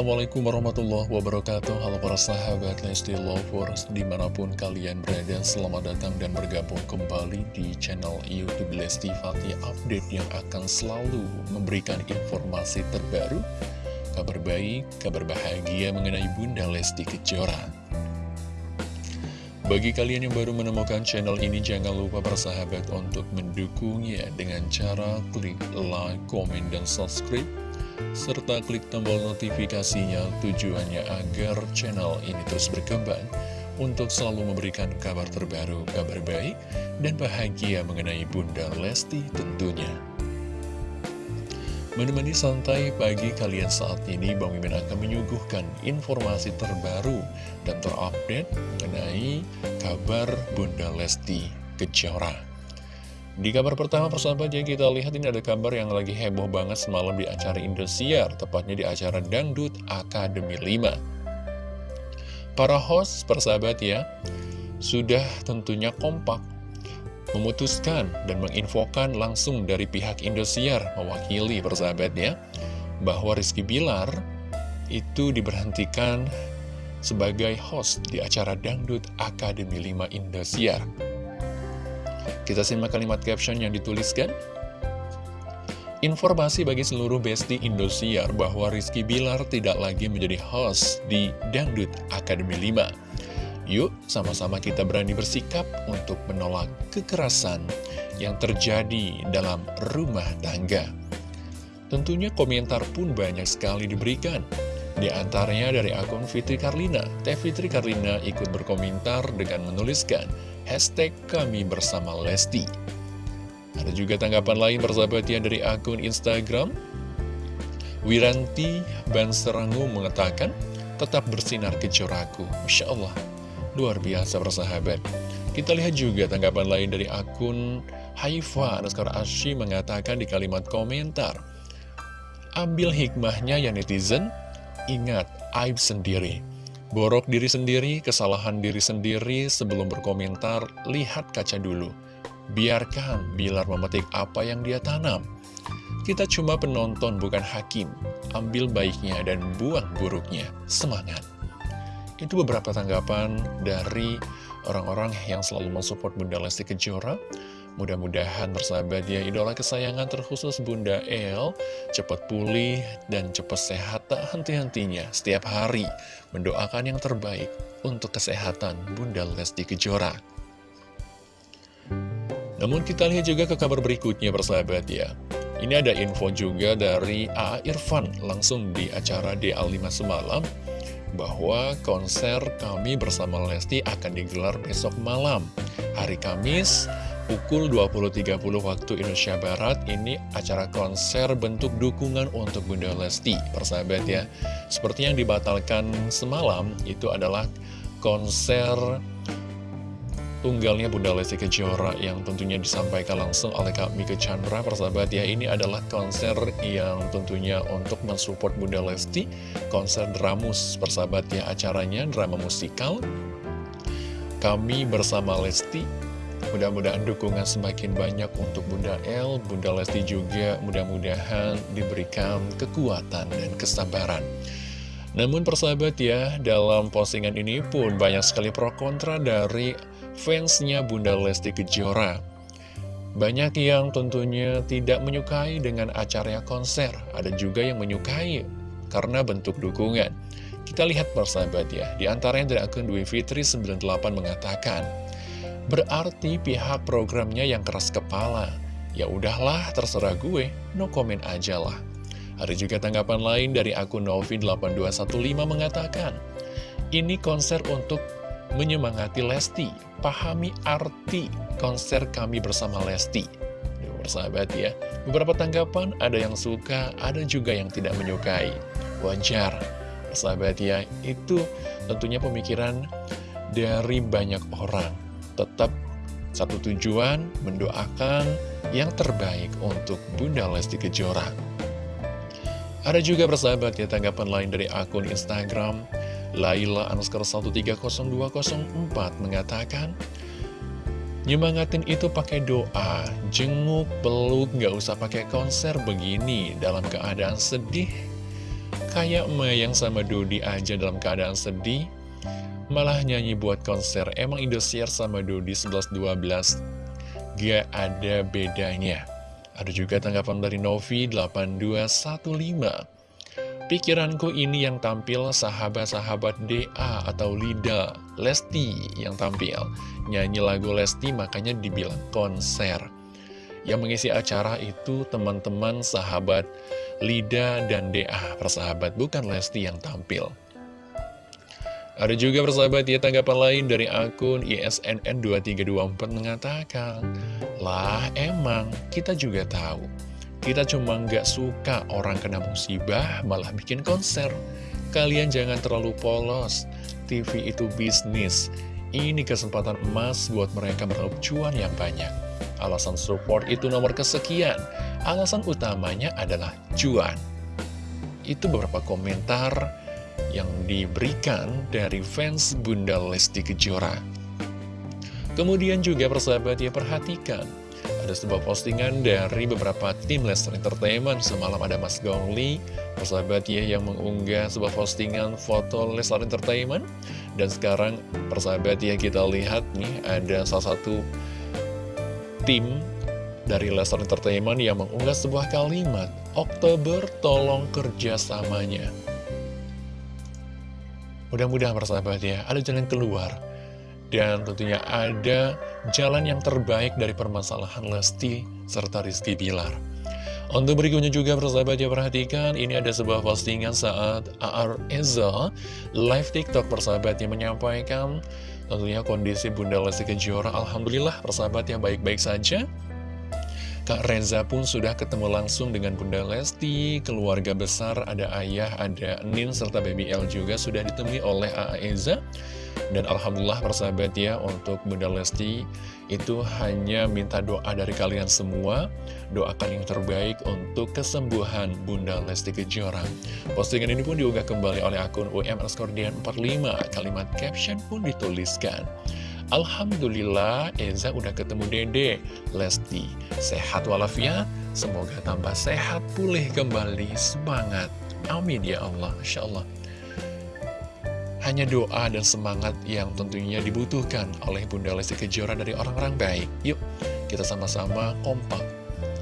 Assalamualaikum warahmatullahi wabarakatuh. Halo para sahabat Lesti Lovers Di mana pun kalian berada Selamat datang dan bergabung kembali Di channel Youtube Lesti Fatih Update yang akan selalu Memberikan informasi terbaru Kabar baik, kabar bahagia Mengenai Bunda Lesti Kejora. Bagi kalian yang baru menemukan channel ini, jangan lupa bersahabat untuk mendukungnya dengan cara klik like, komen, dan subscribe serta klik tombol notifikasinya tujuannya agar channel ini terus berkembang untuk selalu memberikan kabar terbaru, kabar baik, dan bahagia mengenai Bunda Lesti tentunya. Menemani santai pagi kalian saat ini, Bang Mimin akan menyuguhkan informasi terbaru dan terupdate mengenai kabar Bunda Lesti Kejora. Di kabar pertama persahabat ya kita lihat ini ada kabar yang lagi heboh banget semalam di acara Indosiar Tepatnya di acara Dangdut Akademi 5 Para host persahabat ya Sudah tentunya kompak Memutuskan dan menginfokan langsung dari pihak Indosiar Mewakili persahabat ya Bahwa Rizky Bilar itu diberhentikan sebagai host di acara Dangdut Akademi 5 Indosiar kita simak kalimat caption yang dituliskan. Informasi bagi seluruh besti Indosiar bahwa Rizky Bilar tidak lagi menjadi host di Dangdut Akademi 5. Yuk, sama-sama kita berani bersikap untuk menolak kekerasan yang terjadi dalam rumah tangga. Tentunya komentar pun banyak sekali diberikan. Di antaranya dari akun Fitri Karlina. Teh Fitri Karlina ikut berkomentar dengan menuliskan, hashtag kami bersama Lesti. Ada juga tanggapan lain bersahabatnya dari akun Instagram. Wiranti Banserangu mengatakan, tetap bersinar kecoraku. Masya Allah, luar biasa bersahabat. Kita lihat juga tanggapan lain dari akun Haifa Naskar Ashi mengatakan di kalimat komentar, Ambil hikmahnya ya netizen, ingat aib sendiri. Borok diri sendiri, kesalahan diri sendiri sebelum berkomentar, lihat kaca dulu. Biarkan Bilar memetik apa yang dia tanam. Kita cuma penonton bukan hakim. Ambil baiknya dan buang buruknya. Semangat. Itu beberapa tanggapan dari orang-orang yang selalu mensupport Bunda Lesti Kejora. Mudah-mudahan bersahabat ya idola kesayangan terkhusus Bunda El cepat pulih dan cepat sehat tak henti-hentinya setiap hari mendoakan yang terbaik untuk kesehatan Bunda Lesti Kejora. Namun kita lihat juga ke kabar berikutnya bersahabat ya. Ini ada info juga dari A. Irfan langsung di acara DA5 semalam bahwa konser kami bersama Lesti akan digelar besok malam hari Kamis pukul 20.30 waktu Indonesia Barat ini acara konser bentuk dukungan untuk Bunda Lesti persahabat ya. Seperti yang dibatalkan semalam itu adalah konser tunggalnya Bunda Lesti Kejora yang tentunya disampaikan langsung oleh Kak Mika Chandra persahabat ya. Ini adalah konser yang tentunya untuk mensupport Bunda Lesti konser dramus persahabat ya acaranya drama musikal. Kami bersama Lesti Mudah-mudahan dukungan semakin banyak untuk Bunda El, Bunda Lesti juga mudah-mudahan diberikan kekuatan dan kesabaran. Namun persahabat ya, dalam postingan ini pun banyak sekali pro kontra dari fansnya Bunda Lesti Kejora. Banyak yang tentunya tidak menyukai dengan acara konser, ada juga yang menyukai karena bentuk dukungan. Kita lihat persahabat ya, di antaranya dari akun Dwi Fitri 98 mengatakan, Berarti pihak programnya yang keras kepala. Ya udahlah, terserah gue, no comment aja lah. Ada juga tanggapan lain dari akun Novi8215 mengatakan, ini konser untuk menyemangati Lesti, pahami arti konser kami bersama Lesti. Bersahabat ya, beberapa tanggapan ada yang suka, ada juga yang tidak menyukai. Wajar, bersahabat ya, itu tentunya pemikiran dari banyak orang tetap satu tujuan mendoakan yang terbaik untuk Bunda Lesti Kejora. Ada juga persahabat ya tanggapan lain dari akun Instagram Laila Anuskar 130204 mengatakan Nyemangatin itu pakai doa, jenguk, peluk, gak usah pakai konser begini dalam keadaan sedih. Kayak Mayang sama Dodi aja dalam keadaan sedih, malah nyanyi buat konser. Emang Indosiar sama Dodi 11-12 gak ada bedanya. Ada juga tanggapan dari Novi 8215. Pikiranku ini yang tampil sahabat-sahabat DA atau Lida Lesti yang tampil. Nyanyi lagu Lesti makanya dibilang konser. Yang mengisi acara itu teman-teman sahabat Lida dan DA persahabat, bukan Lesti yang tampil. Ada juga persahabat ya tanggapan lain dari akun ISNN2324 mengatakan Lah emang kita juga tahu kita cuma nggak suka orang kena musibah, malah bikin konser. Kalian jangan terlalu polos. TV itu bisnis. Ini kesempatan emas buat mereka meraup cuan yang banyak. Alasan support itu nomor kesekian. Alasan utamanya adalah cuan. Itu beberapa komentar yang diberikan dari fans Bunda Lesti Kejora. Kemudian juga persahabat ya perhatikan ada sebuah postingan dari beberapa tim Lester Entertainment. Semalam ada Mas Gongli, persahabat ya yang mengunggah sebuah postingan foto Lester Entertainment. Dan sekarang persahabat ya kita lihat nih ada salah satu tim dari Lester Entertainment yang mengunggah sebuah kalimat Oktober tolong kerjasamanya Mudah-mudahan persahabat ya ada jalan keluar dan tentunya ada jalan yang terbaik dari permasalahan Lesti serta Rizky Bilar. Untuk berikutnya juga persahabat ya perhatikan ini ada sebuah postingan saat AR Eza live TikTok persahabat yang menyampaikan tentunya kondisi Bunda Lesti Kejora Alhamdulillah persahabat yang baik-baik saja Kak Reza pun sudah ketemu langsung dengan Bunda Lesti, keluarga besar, ada ayah, ada Nin, serta Baby L juga sudah ditemui oleh A.A. Eza. Dan Alhamdulillah persahabat ya untuk Bunda Lesti itu hanya minta doa dari kalian semua Doakan yang terbaik untuk kesembuhan Bunda Lesti Kejora Postingan ini pun diunggah kembali oleh akun UMRSkordian45 Kalimat caption pun dituliskan Alhamdulillah Eza udah ketemu Dede Lesti Sehat walafiat Semoga tambah sehat pulih kembali Semangat Amin ya Allah Insya Allah hanya doa dan semangat yang tentunya dibutuhkan oleh Bunda Lesti Kejora dari orang-orang baik. Yuk, kita sama-sama kompak.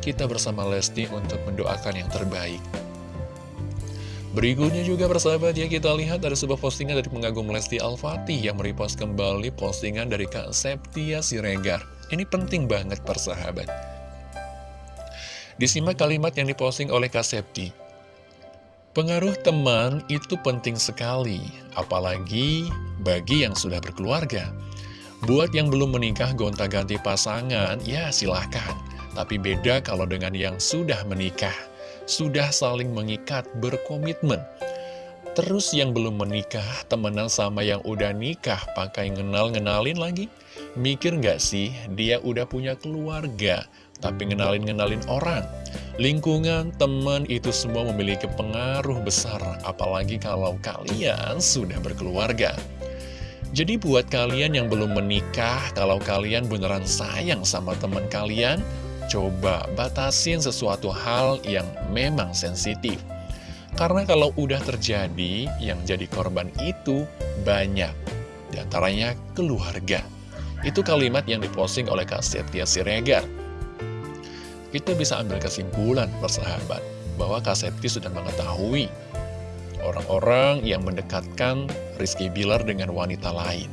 Kita bersama Lesti untuk mendoakan yang terbaik. Berikutnya juga persahabat ya kita lihat ada sebuah postingan dari pengagum Lesti Al-Fatih yang merepost kembali postingan dari Kak Septia Siregar. Ini penting banget persahabat. Disimak kalimat yang diposting oleh Kak Septi. Pengaruh teman itu penting sekali, apalagi bagi yang sudah berkeluarga. Buat yang belum menikah gonta-ganti pasangan, ya silahkan. Tapi beda kalau dengan yang sudah menikah, sudah saling mengikat, berkomitmen. Terus yang belum menikah, temenan sama yang udah nikah, pakai ngenal-ngenalin lagi? Mikir nggak sih, dia udah punya keluarga, tapi ngenalin-ngenalin orang. Lingkungan, teman, itu semua memiliki pengaruh besar, apalagi kalau kalian sudah berkeluarga. Jadi buat kalian yang belum menikah, kalau kalian beneran sayang sama teman kalian, coba batasin sesuatu hal yang memang sensitif. Karena kalau udah terjadi, yang jadi korban itu banyak. Di antaranya keluarga. Itu kalimat yang diposting oleh Kak Setia Siregar kita bisa ambil kesimpulan persahabat bahwa Kak Septi sudah mengetahui orang-orang yang mendekatkan Rizky Bilar dengan wanita lain.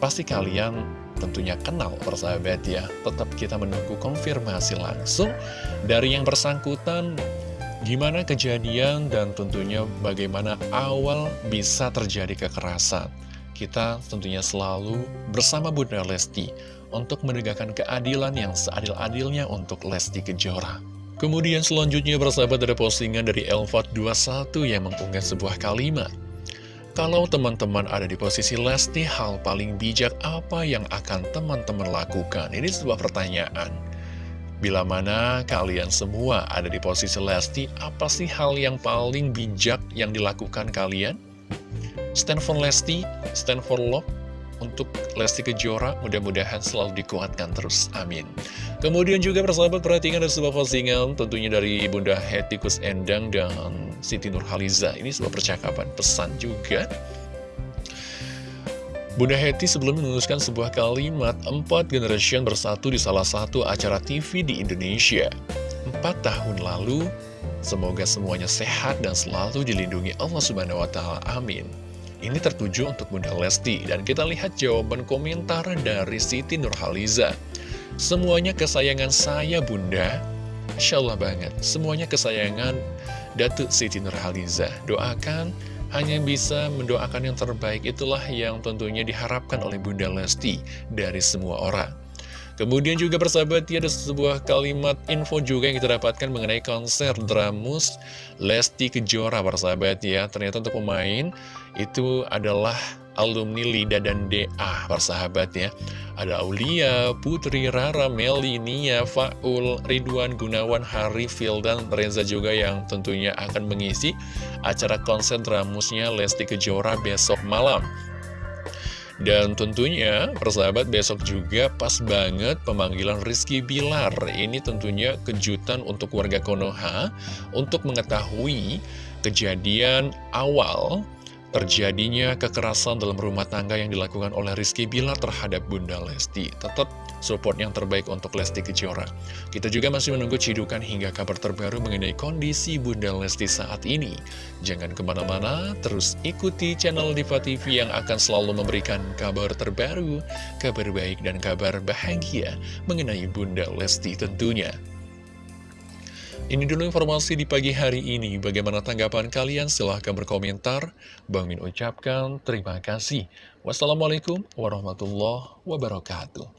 Pasti kalian tentunya kenal persahabat ya, tetap kita menunggu konfirmasi langsung dari yang bersangkutan gimana kejadian dan tentunya bagaimana awal bisa terjadi kekerasan. Kita tentunya selalu bersama Bunda Lesti untuk menegakkan keadilan yang seadil-adilnya untuk Lesti Kejora. Kemudian selanjutnya bersahabat ada postingan dari Elvat21 yang mengunggah sebuah kalimat. Kalau teman-teman ada di posisi Lesti, hal paling bijak apa yang akan teman-teman lakukan? Ini sebuah pertanyaan. Bila mana kalian semua ada di posisi Lesti, apa sih hal yang paling bijak yang dilakukan kalian? Stand for Lesti, stand for love, untuk Lesti Kejora mudah-mudahan selalu dikuatkan terus, amin. Kemudian juga persahabat perhatikan ada sebuah postingan tentunya dari Bunda Hetikus Endang dan Siti Nurhaliza. Ini sebuah percakapan pesan juga. Bunda Heti sebelum menuliskan sebuah kalimat Empat generation bersatu di salah satu acara TV di Indonesia Empat tahun lalu Semoga semuanya sehat dan selalu dilindungi Allah Subhanahu Wa Taala. Amin Ini tertuju untuk Bunda Lesti. Dan kita lihat jawaban komentar dari Siti Nurhaliza. Semuanya kesayangan saya Bunda. Insya Allah banget. Semuanya kesayangan Datuk Siti Nurhaliza. Doakan hanya bisa mendoakan yang terbaik. Itulah yang tentunya diharapkan oleh Bunda Lesti dari semua orang. Kemudian juga persahabat ya ada sebuah kalimat info juga yang kita dapatkan mengenai konser Dramus Lesti Kejora persahabat ya. Ternyata untuk pemain itu adalah alumni Lida dan DA persahabat ya ada Aulia, Putri, Rara, Meli, Nia, Faul, Ridwan, Gunawan, Hari, dan Reza juga yang tentunya akan mengisi acara konser dramusnya Lesti Kejora besok malam dan tentunya, persahabat besok juga pas banget pemanggilan Rizky Bilar. Ini tentunya kejutan untuk warga Konoha untuk mengetahui kejadian awal terjadinya kekerasan dalam rumah tangga yang dilakukan oleh Rizky Bilar terhadap Bunda Lesti. Tetap support yang terbaik untuk Lesti Kejora. Kita juga masih menunggu cidukan hingga kabar terbaru mengenai kondisi Bunda Lesti saat ini. Jangan ke mana-mana, terus ikuti channel Diva TV yang akan selalu memberikan kabar terbaru, kabar baik dan kabar bahagia mengenai Bunda Lesti tentunya. Ini dulu informasi di pagi hari ini. Bagaimana tanggapan kalian? Silahkan berkomentar. Bang Min ucapkan terima kasih. Wassalamualaikum warahmatullahi wabarakatuh.